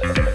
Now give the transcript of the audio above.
Yes.